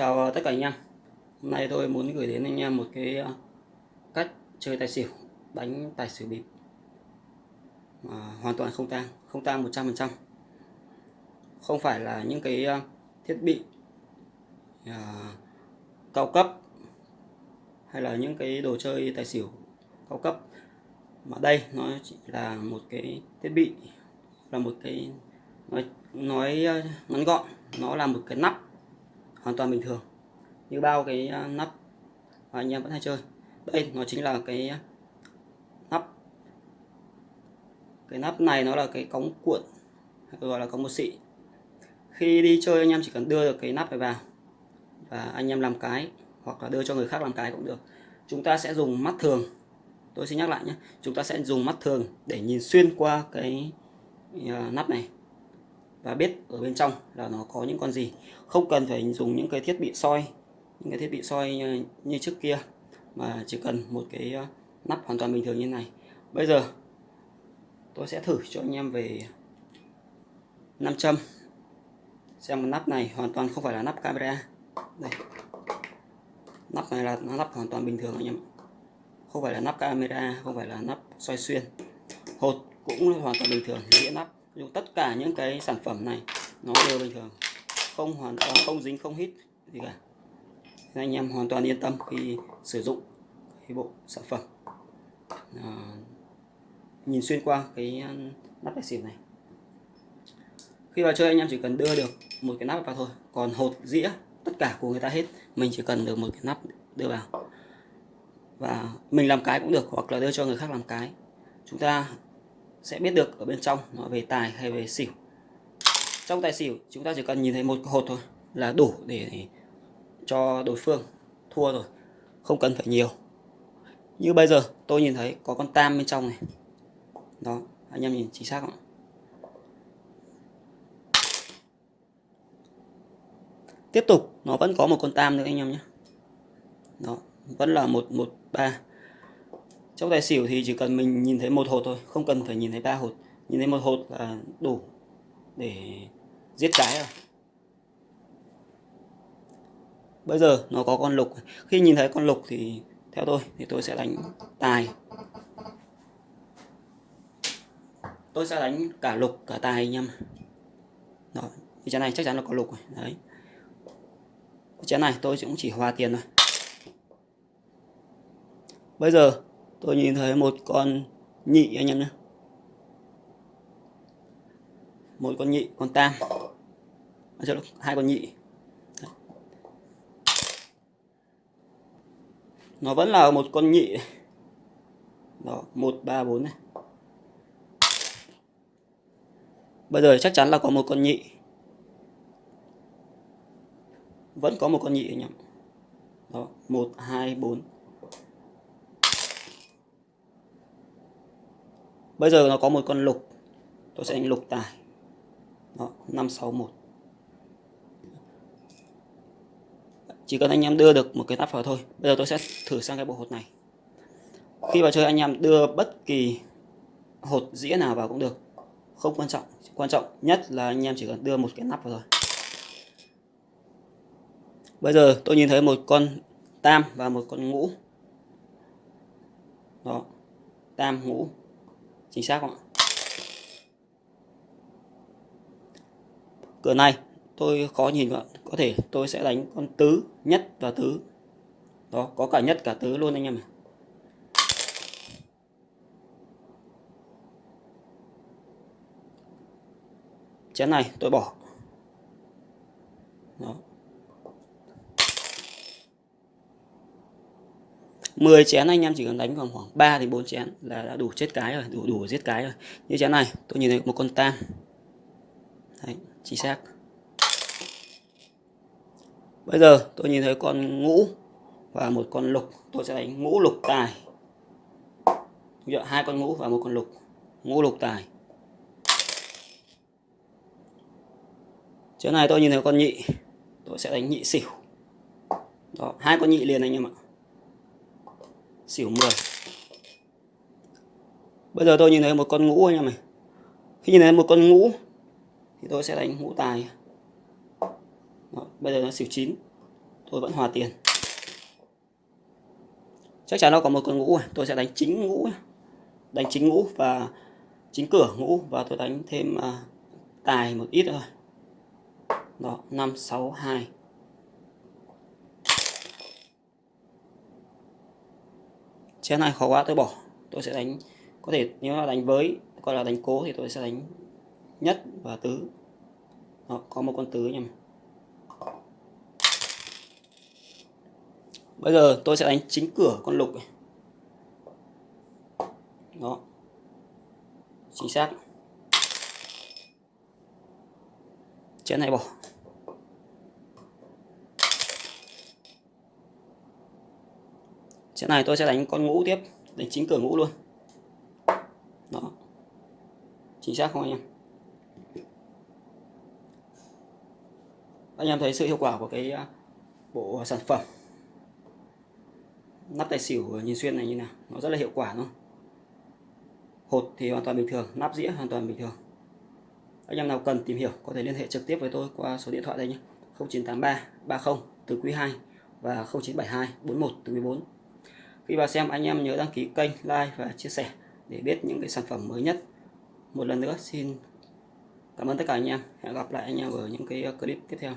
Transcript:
Chào tất cả anh em. Hôm nay tôi muốn gửi đến anh em một cái ờ, cách chơi tài xỉu đánh tài xỉu bịp. Mà hoàn toàn không tang không tang 100% không phải là những cái ờ, thiết bị uh, cao cấp hay là những cái đồ chơi tài xỉu cao cấp. Mà đây nó chỉ là một cái thiết bị là một cái nói nói ngắn gọn. Nó là một cái nắp hoàn toàn bình thường. Như bao cái à, nắp, mà anh em vẫn hay chơi. Đây nó chính là cái à, nắp. Cái nắp này nó là cái cống cuộn, gọi là cống một xị. Khi đi chơi anh em chỉ cần đưa được cái nắp này vào và anh em làm cái, hoặc là đưa cho người khác làm cái cũng được. Chúng ta sẽ dùng mắt thường. Tôi xin nhắc lại nhé, chúng ta sẽ dùng mắt thường để nhìn xuyên qua cái à, nắp này và biết ở bên trong là nó có những con gì. Không cần phải dùng những cái thiết bị soi những cái thiết bị soi như, như trước kia mà chỉ cần một cái ờ, nắp hoàn toàn bình thường như này. Bây giờ tôi sẽ thử cho anh em về nam châm. Xem nắp này hoàn toàn không phải là nắp camera. Đây. Nắp này là nắp hoàn toàn bình thường anh em không phải là nắp camera không phải là nắp soi xuyên. Hột cũng hoàn toàn bình thường dĩa nắp dùng tất cả những cái sản phẩm này nó đều bình thường. Không hoàn toàn không dính không hít gì cả. Nên anh em hoàn toàn yên tâm khi sử dụng cái bộ sản phẩm. À, nhìn xuyên qua cái à, nắp tài xỉu này. Khi vào chơi anh em chỉ cần đưa được một cái nắp vào thôi. Còn hột dĩa tất cả của người ta hết mình chỉ cần được một cái nắp đưa vào. Và mình làm cái cũng được hoặc là đưa cho người khác làm cái. Chúng ta sẽ biết được ở bên trong nó về tài hay về xỉu. Trong tài xỉu, chúng ta chỉ cần nhìn thấy một hột thôi là đủ để cho đối phương thua rồi, không cần phải nhiều. Như bây giờ, tôi nhìn thấy có con tam bên trong này. Đó, anh em nhìn chính xác không tiếp tục, nó vẫn có một con tam nữa anh em nhé. Đó, vẫn là một một, ba trong tài xỉu thì chỉ cần mình nhìn thấy một hột thôi, không cần phải nhìn thấy ba hột. Nhìn thấy một hột là đủ để giết cái rồi. Bây giờ nó có con lục. Khi nhìn thấy con lục thì theo tôi thì tôi sẽ đánh tài. Tôi sẽ đánh cả lục, cả tài anh em đó thì chén này chắc chắn là có lục rồi, đấy. Chén này tôi cũng chỉ hòa tiền thôi. Bây giờ tôi nhìn thấy một con nhị anh em nhé. Một con nhị con tam. À, hai con nhị. Nó vẫn là một con nhị. Đó một ba bốn này. Bây giờ chắc chắn là có một con nhị. Vẫn có một con nhị anh em. Đó một hai bốn. Bây giờ nó có một con lục. Tôi sẽ đánh lục tài. Đó 561 chỉ cần anh em đưa được một cái nắp vào thôi. Bây giờ tôi sẽ thử sang cái bộ hột này. Khi vào chơi anh em đưa bất kỳ hột dĩa nào vào cũng được. Không quan trọng. Quan trọng nhất là anh em chỉ cần đưa một cái nắp vào thôi. Bây giờ tôi nhìn thấy một con tam và một con ngũ. Đó, tam, ngũ chính xác không ạ? Cửa này, tôi khó nhìn ạ có thể tôi sẽ đánh con tứ nhất và tứ. Đó, có cả nhất cả tứ luôn anh em ạ. Chén này tôi bỏ. Đó. 10 chén anh em chỉ cần đánh khoảng khoảng 3 thì 4 chén là đã đủ chết cái rồi, đủ đủ giết cái rồi. Như chén này, tôi nhìn thấy một con tam. Đấy, chính xác. Bây giờ tôi nhìn thấy con ngũ và một con lục, tôi sẽ đánh ngũ lục tài. hai con ngũ và một con lục. Ngũ lục tài. Chén này tôi nhìn thấy con nhị, tôi sẽ đánh nhị xỉu. Đó, hai con nhị liền anh em ạ xỉu 10 bây giờ tôi nhìn thấy một con ngũ anh em này. Khi nhìn thấy một con ngũ thì tôi sẽ đánh ngũ tài. Đó, bây giờ nó xỉu 9 tôi vẫn hòa tiền. Chắc chắn nó có một con ngũ này. tôi sẽ đánh chính ngũ đánh chính ngũ và chính cửa ngũ và tôi đánh thêm uh, tài một ít thôi. Đó năm sáu hai. Chén này khó quá tôi bỏ. Tôi sẽ đánh có thể nếu là đánh với gọi là đánh cố thì tôi sẽ đánh nhất và tứ. Đó, có một con tứ nhầm bây giờ tôi sẽ đánh chính cửa con lục này. đó. Chính xác. Chén này bỏ. Chén này tôi sẽ đánh con ngũ tiếp. Đánh chính cửa ngũ luôn. Đó. Chính xác không anh em? Anh em thấy sự hiệu quả của cái à, bộ sản phẩm nắp tài xỉu nhìn xuyên này như nào? Nó rất là hiệu quả luôn hột thì hoàn toàn bình thường, nắp dĩa hoàn toàn bình thường. Anh em nào cần tìm hiểu có thể liên hệ trực tiếp với tôi qua số điện thoại đây nhé. 0983 30 từ quý 2 và 0972 41 từ quý 4 khi vào xem, anh em nhớ đăng ký kênh, like và chia sẻ để biết những cái sản phẩm mới nhất. Một lần nữa, xin cảm ơn tất cả anh em. Hẹn gặp lại anh em ở những cái clip tiếp theo.